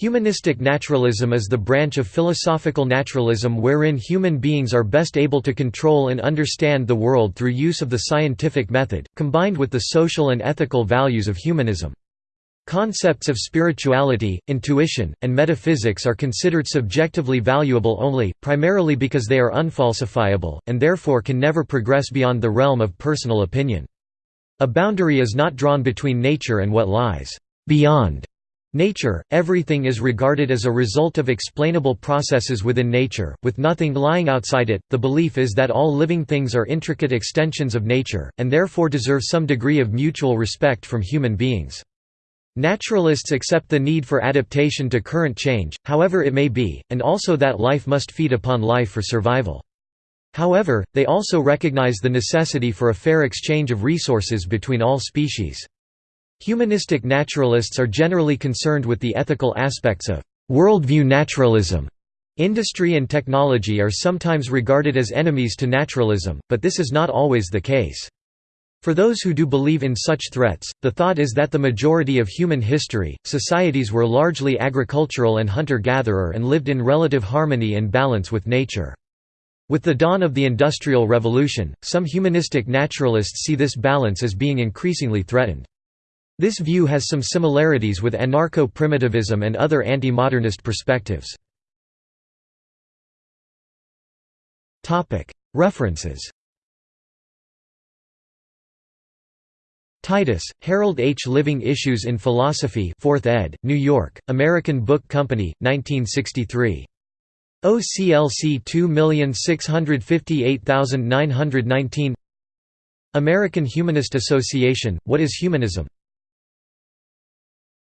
Humanistic naturalism is the branch of philosophical naturalism wherein human beings are best able to control and understand the world through use of the scientific method, combined with the social and ethical values of humanism. Concepts of spirituality, intuition, and metaphysics are considered subjectively valuable only, primarily because they are unfalsifiable, and therefore can never progress beyond the realm of personal opinion. A boundary is not drawn between nature and what lies beyond Nature, everything is regarded as a result of explainable processes within nature, with nothing lying outside it. The belief is that all living things are intricate extensions of nature, and therefore deserve some degree of mutual respect from human beings. Naturalists accept the need for adaptation to current change, however it may be, and also that life must feed upon life for survival. However, they also recognize the necessity for a fair exchange of resources between all species. Humanistic naturalists are generally concerned with the ethical aspects of worldview naturalism. Industry and technology are sometimes regarded as enemies to naturalism, but this is not always the case. For those who do believe in such threats, the thought is that the majority of human history, societies were largely agricultural and hunter-gatherer and lived in relative harmony and balance with nature. With the dawn of the Industrial Revolution, some humanistic naturalists see this balance as being increasingly threatened. This view has some similarities with anarcho-primitivism and other anti-modernist perspectives. References Titus, Harold H. Living Issues in Philosophy 4th ed., New York, American Book Company, 1963. OCLC 2658919 American Humanist Association, What is Humanism?